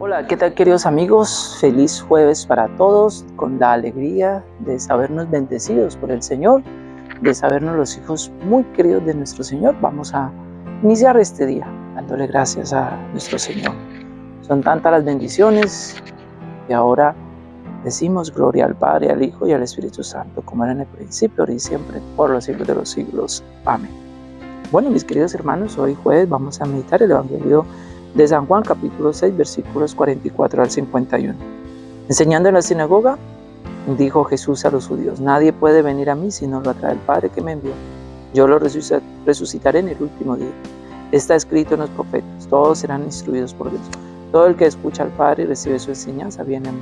Hola, ¿qué tal queridos amigos? Feliz jueves para todos, con la alegría de sabernos bendecidos por el Señor, de sabernos los hijos muy queridos de nuestro Señor. Vamos a iniciar este día dándole gracias a nuestro Señor. Son tantas las bendiciones y ahora decimos gloria al Padre, al Hijo y al Espíritu Santo, como era en el principio, ahora y siempre, por los siglos de los siglos. Amén. Bueno, mis queridos hermanos, hoy jueves vamos a meditar el Evangelio de San Juan capítulo 6 versículos 44 al 51. Enseñando en la sinagoga, dijo Jesús a los judíos, nadie puede venir a mí si no lo atrae el Padre que me envió. Yo lo resucitaré en el último día. Está escrito en los profetas, todos serán instruidos por Dios. Todo el que escucha al Padre y recibe su enseñanza viene a mí.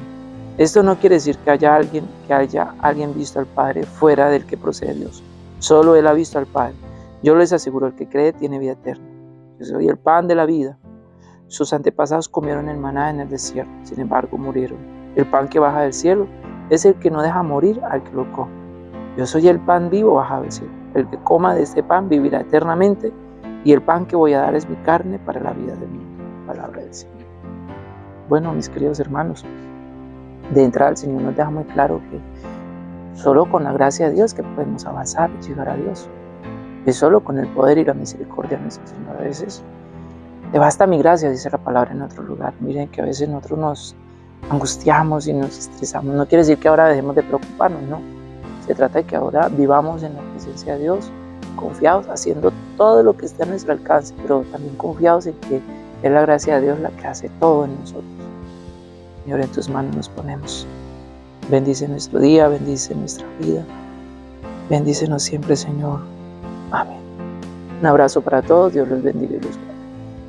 Esto no quiere decir que haya alguien que haya alguien visto al Padre fuera del que procede Dios. Solo Él ha visto al Padre. Yo les aseguro, el que cree tiene vida eterna. Yo soy el pan de la vida. Sus antepasados comieron el maná en el desierto, sin embargo murieron. El pan que baja del cielo es el que no deja morir al que lo come. Yo soy el pan vivo bajado del cielo. El que coma de este pan vivirá eternamente y el pan que voy a dar es mi carne para la vida de mundo. Palabra del Señor. Bueno, mis queridos hermanos, de entrada el Señor nos deja muy claro que solo con la gracia de Dios que podemos avanzar y llegar a Dios. Es solo con el poder y la misericordia de nuestro Señor. A veces te basta mi gracia, dice la palabra en otro lugar. Miren que a veces nosotros nos angustiamos y nos estresamos. No quiere decir que ahora dejemos de preocuparnos, no. Se trata de que ahora vivamos en la presencia de Dios, confiados, haciendo todo lo que esté a nuestro alcance, pero también confiados en que es la gracia de Dios la que hace todo en nosotros. Señor, en tus manos nos ponemos. Bendice nuestro día, bendice nuestra vida. Bendícenos siempre, Señor. Amén. Un abrazo para todos. Dios los bendiga y los